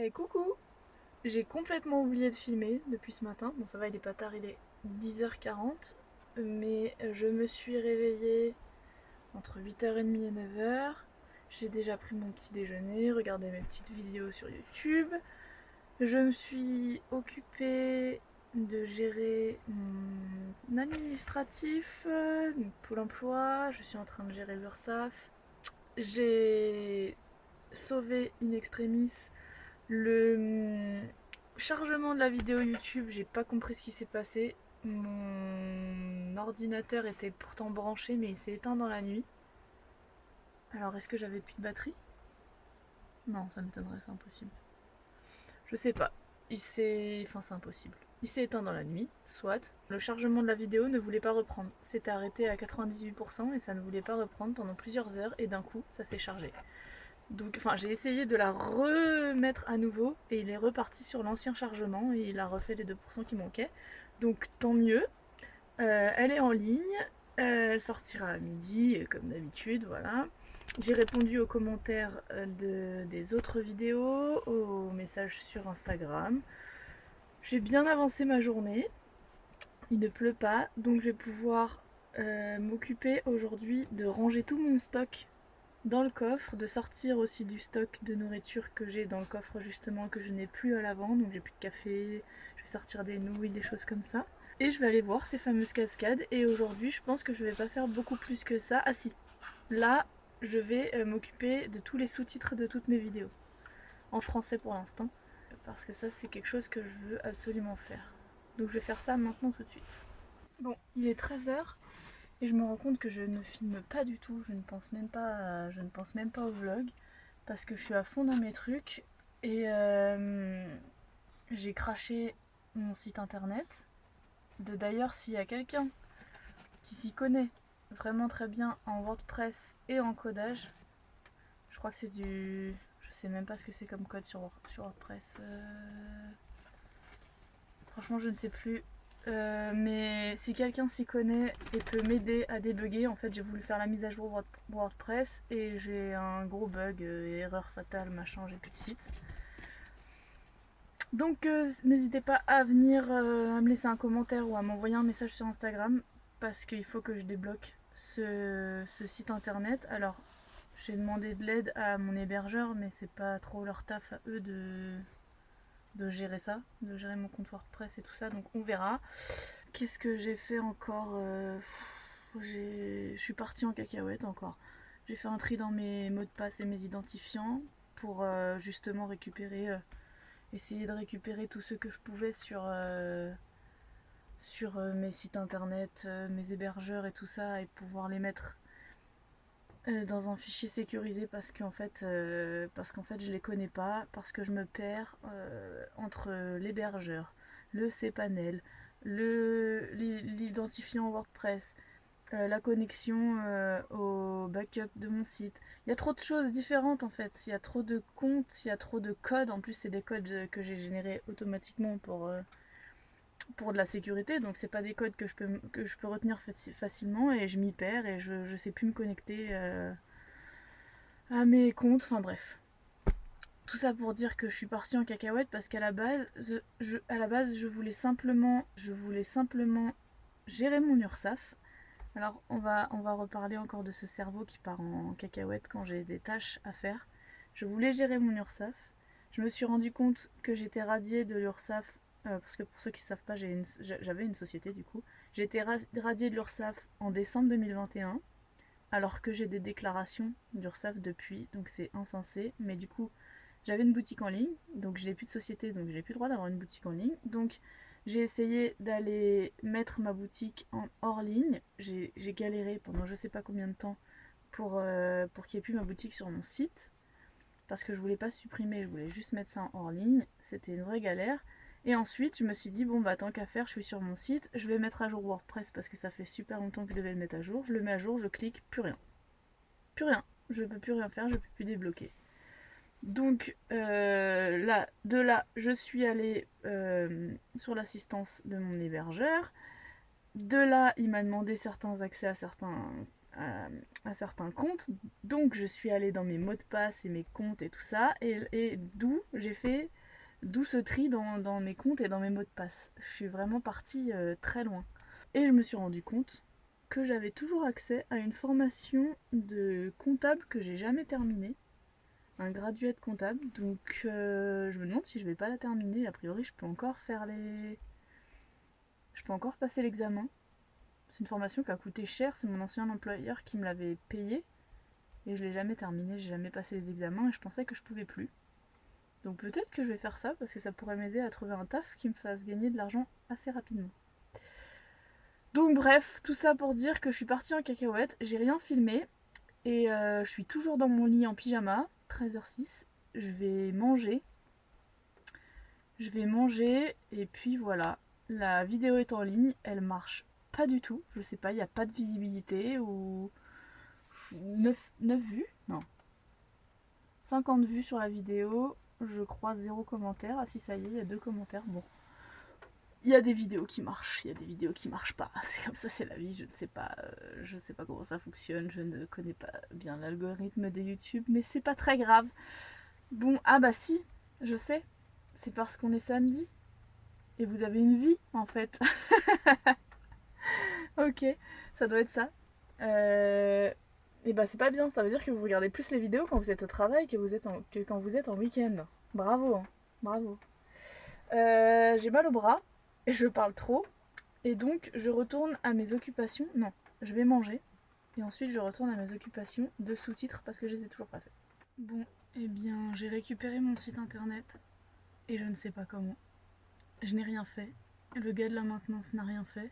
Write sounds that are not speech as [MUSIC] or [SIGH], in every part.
Eh coucou J'ai complètement oublié de filmer depuis ce matin. Bon ça va il est pas tard, il est 10h40. Mais je me suis réveillée entre 8h30 et 9h. J'ai déjà pris mon petit déjeuner, regardé mes petites vidéos sur YouTube. Je me suis occupée de gérer mon administratif, mon Pôle emploi, je suis en train de gérer l'URSAF. J'ai sauvé in extremis le chargement de la vidéo YouTube, j'ai pas compris ce qui s'est passé. Mon ordinateur était pourtant branché mais il s'est éteint dans la nuit. Alors est-ce que j'avais plus de batterie? Non, ça m'étonnerait, c'est impossible. Je sais pas. Il s'est... Enfin c'est impossible. Il s'est éteint dans la nuit, soit. Le chargement de la vidéo ne voulait pas reprendre. C'était arrêté à 98% et ça ne voulait pas reprendre pendant plusieurs heures et d'un coup ça s'est chargé. Donc enfin j'ai essayé de la remettre à nouveau et il est reparti sur l'ancien chargement et il a refait les 2% qui manquaient. Donc tant mieux. Euh, elle est en ligne, elle sortira à midi comme d'habitude, voilà. J'ai répondu aux commentaires euh, de, des autres vidéos, aux messages sur Instagram. J'ai bien avancé ma journée. Il ne pleut pas, donc je vais pouvoir euh, m'occuper aujourd'hui de ranger tout mon stock dans le coffre, de sortir aussi du stock de nourriture que j'ai dans le coffre justement que je n'ai plus à l'avant, donc j'ai plus de café, je vais sortir des nouilles, des choses comme ça. Et je vais aller voir ces fameuses cascades et aujourd'hui je pense que je vais pas faire beaucoup plus que ça. Ah si, là je vais euh, m'occuper de tous les sous-titres de toutes mes vidéos. En français pour l'instant, parce que ça c'est quelque chose que je veux absolument faire. Donc je vais faire ça maintenant tout de suite. Bon, il est 13h et je me rends compte que je ne filme pas du tout, je ne pense même pas, je ne pense même pas au vlog parce que je suis à fond dans mes trucs et euh, j'ai craché mon site internet. De d'ailleurs s'il y a quelqu'un qui s'y connaît vraiment très bien en WordPress et en codage, je crois que c'est du... je sais même pas ce que c'est comme code sur, WordPress. Euh, franchement je ne sais plus euh, mais si quelqu'un s'y connaît et peut m'aider à débugger, en fait j'ai voulu faire la mise à jour WordPress et j'ai un gros bug, euh, erreur fatale, machin, j'ai plus de site. Donc euh, n'hésitez pas à venir à me laisser un commentaire ou à m'envoyer un message sur Instagram parce qu'il faut que je débloque ce, ce site internet. Alors j'ai demandé de l'aide à mon hébergeur mais c'est pas trop leur taf à eux de de gérer ça, de gérer mon compte WordPress et tout ça, donc on verra. Qu'est-ce que j'ai fait encore euh, Je suis partie en cacahuète encore. J'ai fait un tri dans mes mots de passe et mes identifiants pour euh, justement récupérer, euh, essayer de récupérer tout ce que je pouvais sur, sur mes sites internet, mes hébergeurs et tout ça, et pouvoir les mettre euh, dans un fichier sécurisé parce qu'en fait, euh, parce fait je les connais pas, parce que je me perds euh, entre l'hébergeur, le cPanel, l'identifiant WordPress, la connexion au backup de mon site. Il y a trop de choses différentes en fait, il y a trop de comptes, il y a trop de codes, en plus c'est des codes que j'ai générés automatiquement pour pour de la sécurité, donc c'est pas des codes que je peux, que je peux retenir facilement et je m'y perds et je, je sais plus me connecter euh, à mes comptes, enfin bref. Tout ça pour dire que je suis partie en cacahuète parce qu'à la base, je, à la base, je voulais simplement, je voulais simplement gérer mon URSAF. Alors on va, on va reparler encore de ce cerveau qui part en cacahuète quand j'ai des tâches à faire. Je voulais gérer mon URSAF. Je me suis rendu compte que j'étais radiée de l'URSAF euh, parce que pour ceux qui ne savent pas, j'avais une, société du coup. J'ai été radiée de l'URSSAF en décembre 2021, alors que j'ai des déclarations d'URSSAF depuis, donc c'est insensé. Mais du coup, j'avais une boutique en ligne, donc j'ai plus de société, donc j'ai plus le droit d'avoir une boutique en ligne. Donc j'ai essayé d'aller mettre ma boutique en hors ligne. J'ai galéré pendant je sais pas combien de temps pour, euh, pour qu'il n'y ait plus ma boutique sur mon site. Parce que je voulais pas supprimer, je voulais juste mettre ça en hors ligne. C'était une vraie galère. Et ensuite, je me suis dit, bon bah tant qu'à faire, je suis sur mon site, je vais mettre à jour WordPress parce que ça fait super longtemps que je devais le mettre à jour. Je le mets à jour, je clique, plus rien. Plus rien. Je peux plus rien faire, je peux plus débloquer. Donc euh, là, de là, je suis allée euh, sur l'assistance de mon hébergeur. De là, il m'a demandé certains accès à certains, à, certains comptes. Donc je suis allée dans mes mots de passe et mes comptes et tout ça. Et, d'où j'ai fait, d'où ce tri dans, mes comptes et dans mes mots de passe. Je suis vraiment partie euh, très loin. Et je me suis rendu compte que j'avais toujours accès à une formation de comptable que j'ai jamais terminée. Un gradué de comptable. Donc euh, je me demande si je vais pas la terminer. A priori je peux encore faire les... Je peux encore passer l'examen. C'est une formation qui a coûté cher, c'est mon ancien employeur qui me l'avait payé. Et je l'ai jamais terminé, j'ai jamais passé les examens et je pensais que je pouvais plus. Donc peut-être que je vais faire ça parce que ça pourrait m'aider à trouver un taf qui me fasse gagner de l'argent assez rapidement. Donc bref, tout ça pour dire que je suis partie en cacahuète, j'ai rien filmé et euh, je suis toujours dans mon lit en pyjama, 13h06. Je vais manger. Je vais manger et puis voilà. La vidéo est en ligne, elle marche pas du tout. Je sais pas, il n'y a pas de visibilité ou 9, 9 vues? Non. 50 vues sur la vidéo, je crois zéro commentaire. Ah si ça y est, il y a deux commentaires. Bon. Il y a des vidéos qui marchent, il y a des vidéos qui marchent pas. [LAUGHS] C'est comme ça, c'est la vie. Je ne sais pas, euh, je ne sais pas comment ça fonctionne. Je ne connais pas bien l'algorithme de YouTube, mais c'est pas très grave. Bon, ah bah si, je sais. C'est parce qu'on est samedi. Et vous avez une vie, en fait. [LAUGHS] ok, ça doit être ça. Euh, et bah c'est pas bien, ça veut dire que vous regardez plus les vidéos quand vous êtes au travail que, vous êtes que quand vous êtes en week-end. Bravo, hein. bravo. Euh, j'ai mal au bras, et je parle trop, et donc je retourne à mes occupations. Non, je vais manger, et ensuite je retourne à mes occupations de sous-titres parce que je les ai toujours pas fait. Bon, et eh bien j'ai récupéré mon site internet, et je ne sais pas comment. Je n'ai rien fait, le gars de la maintenance n'a rien fait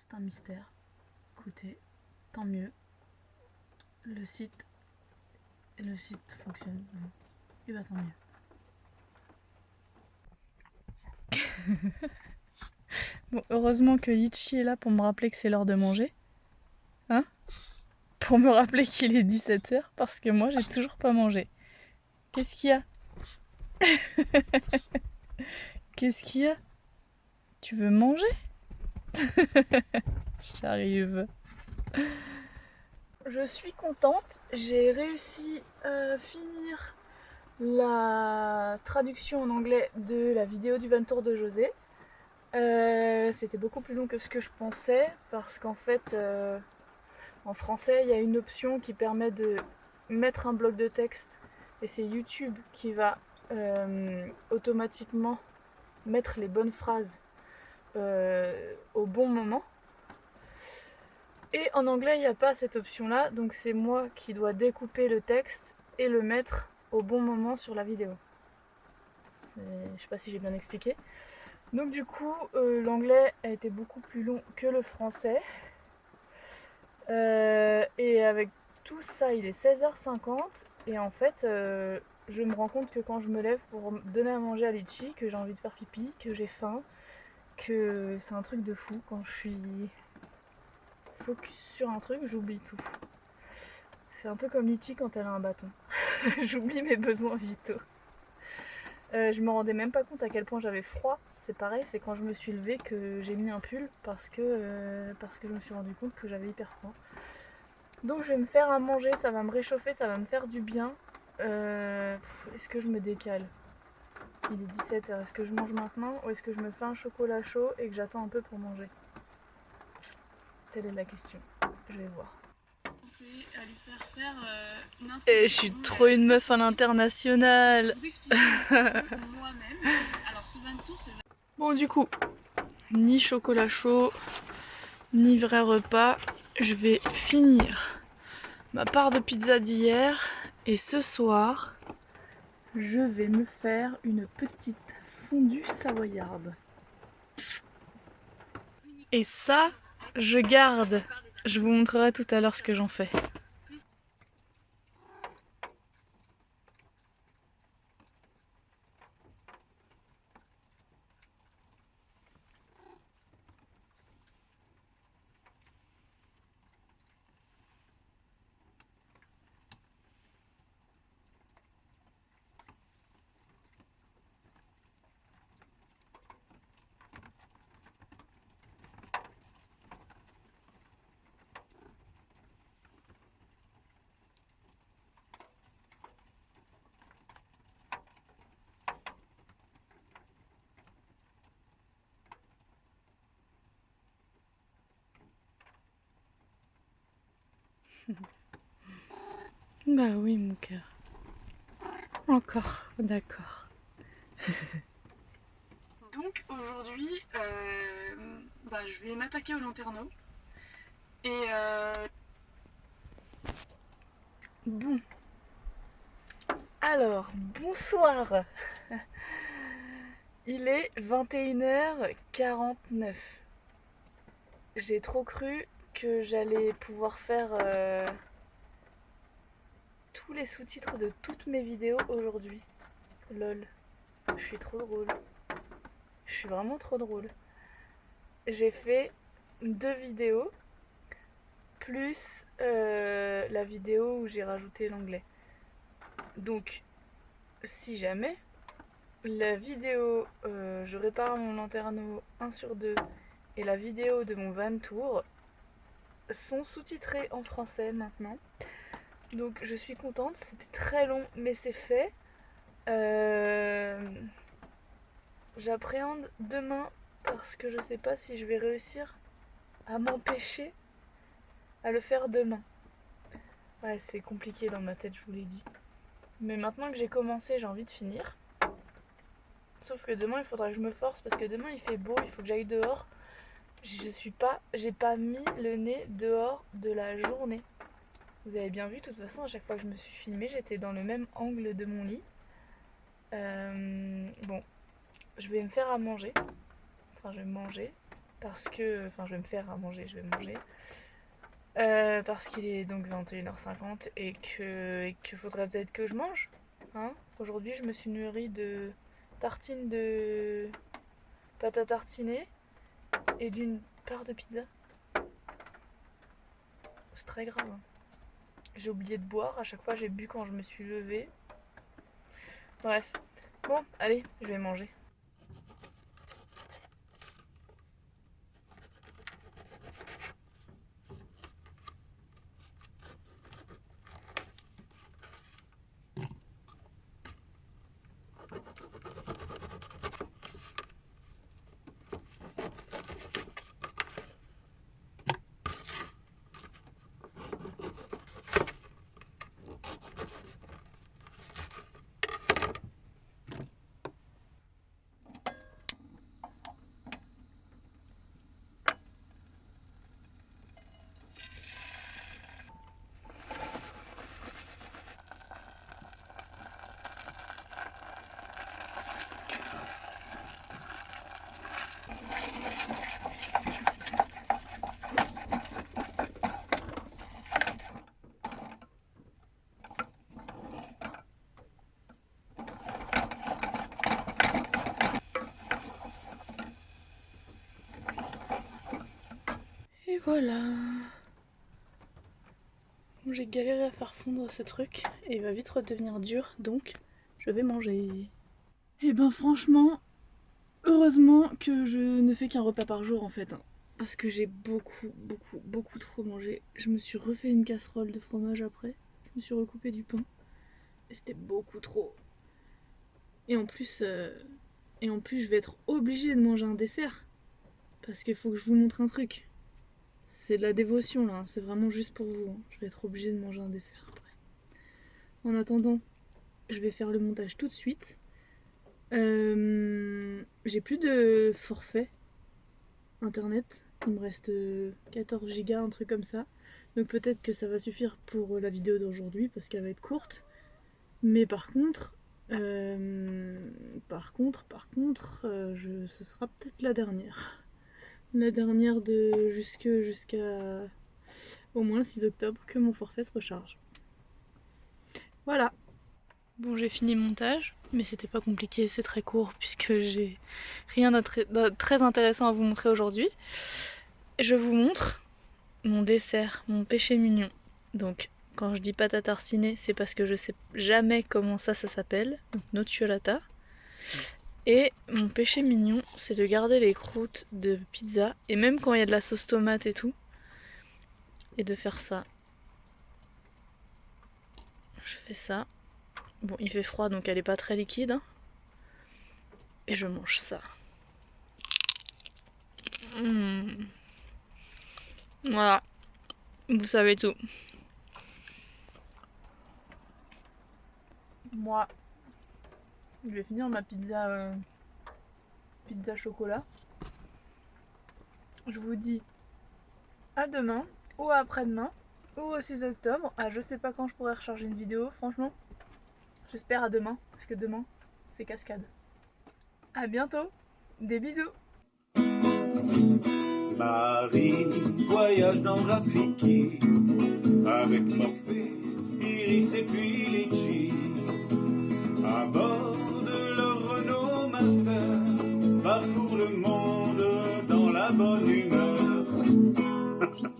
c'est un mystère. Écoutez, tant mieux. Le site, le site fonctionne. Et bah tant mieux. [LAUGHS] bon, heureusement que Litchi est là pour me rappeler que c'est l'heure de manger. Hein? Pour me rappeler qu'il est 17h parce que moi j'ai toujours pas mangé. Qu'est-ce qu'il y a? [LAUGHS] Qu'est-ce qu'il y a? Tu veux manger? [LAUGHS] J'arrive. Je suis contente, j'ai réussi à finir la traduction en anglais de la vidéo du 20 tour de José. Euh, c'était beaucoup plus long que ce que je pensais parce qu'en fait euh, en français il y a une option qui permet de mettre un bloc de texte et c'est YouTube qui va euh, automatiquement mettre les bonnes phrases euh, au bon moment. Et en anglais, il n'y a pas cette option-là, donc c'est moi qui dois découper le texte et le mettre au bon moment sur la vidéo. Je sais pas si j'ai bien expliqué. Donc du coup, euh, l'anglais a été beaucoup plus long que le français. Euh, et avec tout ça, il est 16h50. Et en fait, je me rends compte que quand je me lève pour donner à manger à Litchi, que j'ai envie de faire pipi, que j'ai faim, que c'est un truc de fou. Quand je suis focus sur un truc, j'oublie tout. C'est un peu comme Litchi quand elle a un bâton. [LAUGHS] J'oublie mes besoins vitaux. Euh, je me rendais même pas compte à quel point j'avais froid. C'est pareil, c'est quand je me suis levée que j'ai mis un pull parce que, euh, parce que je me suis rendu compte que j'avais hyper froid. Donc je vais me faire à manger, ça va me réchauffer, ça va me faire du bien. Euh, est-ce que je me décale? Il est 17h. Est-ce que je mange maintenant ou est-ce que je me fais un chocolat chaud et que j'attends un peu pour manger? Telle est la question. Je vais voir. Et je suis trop une meuf à l'international. [LAUGHS] bon du coup, ni chocolat chaud, ni vrai repas. Je vais finir ma part de pizza d'hier. Et ce soir, je vais me faire une petite fondue savoyarde. Et ça, je garde. Je vous montrerai tout à l'heure ce que j'en fais. Bah oui, mon cœur. Encore, d'accord. [LAUGHS] Donc aujourd'hui, euh, bah, je vais m'attaquer au lanterneau. Et euh... Bon. Alors, bonsoir. [LAUGHS] Il est 21h49. J'ai trop cru que j'allais pouvoir faire euh, tous les sous-titres de toutes mes vidéos aujourd'hui. Lol. Je suis trop drôle. Je suis vraiment trop drôle. J'ai fait deux vidéos plus euh, la vidéo où j'ai rajouté l'anglais. Donc, si jamais la vidéo euh, je répare mon lanterneau 1 sur 2 et la vidéo de mon van tour sont sous-titrées en français maintenant. Donc je suis contente, c'était très long mais c'est fait. Euh, j'appréhende demain parce que je sais pas si je vais réussir à m'empêcher à le faire demain. Ouais, c'est compliqué dans ma tête, je vous l'ai dit. Mais maintenant que j'ai commencé, j'ai envie de finir. Sauf que demain, il faudra que je me force parce que demain, il fait beau, il faut que j'aille dehors. Je suis pas, j'ai pas mis le nez dehors de la journée. Vous avez bien vu, de toute façon, à chaque fois que je me suis filmée, j'étais dans le même angle de mon lit. Euh, bon, je vais me faire à manger. Enfin, je vais manger. Parce que... Enfin, je vais me faire à manger, je vais manger. Euh, parce qu'il est donc 21h50 et que qu'il faudrait peut-être que je mange. Hein Aujourd'hui, je me suis nourrie de tartines de pâte à tartiner et d'une part de pizza. C'est très grave. Hein. J'ai oublié de boire. À chaque fois, j'ai bu quand je me suis levée. Bref. Bon, allez, je vais manger. Voilà. J'ai galéré à faire fondre ce truc et il va vite redevenir dur donc je vais manger. Et eh ben franchement, heureusement que je ne fais qu'un repas par jour en fait. Hein. parce que j'ai beaucoup, beaucoup, beaucoup trop mangé. Je me suis refait une casserole de fromage après. Je me suis recoupé du pain. Et c'était beaucoup trop. Et en plus, euh, et en plus je vais être obligée de manger un dessert. Parce qu'il faut que je vous montre un truc. C'est de la dévotion là, c'est vraiment juste pour vous. Hein. Je vais être obligée de manger un dessert après. En attendant, je vais faire le montage tout de suite. Euh, j'ai plus de forfait internet. Il me reste 14 gigas, un truc comme ça. Donc peut-être que ça va suffire pour la vidéo d'aujourd'hui parce qu'elle va être courte. Mais par contre, euh, par contre, par contre, euh, ce sera peut-être la dernière la dernière de jusqu'à au moins le 6 octobre que mon forfait se recharge. Voilà. Bon j'ai fini le montage, mais c'était pas compliqué, c'est très court puisque j'ai rien de très intéressant à vous montrer aujourd'hui. Je vous montre mon dessert, mon péché mignon. Donc quand je dis pâte à tartiner, c'est parce que je sais jamais comment ça ça s'appelle, donc nocciolata. Et mon péché mignon, c'est de garder les croûtes de pizza, et même quand il y a de la sauce tomate et tout, et de faire ça. Je fais ça. Bon, il fait froid, donc elle est pas très liquide. Hein. Et je mange ça. Mmh. Voilà. Vous savez tout. moi, je vais finir ma pizza, euh, pizza chocolat. Je vous dis à demain ou après-demain ou au 6 octobre. Ah, je sais pas quand je pourrai recharger une vidéo, franchement. J'espère à demain, parce que demain, c'est cascade. À bientôt, des bisous Marie voyage dans Rafiki avec Morphée, Iris et puis Litchi. le monde dans la bonne humeur. [LAUGHS]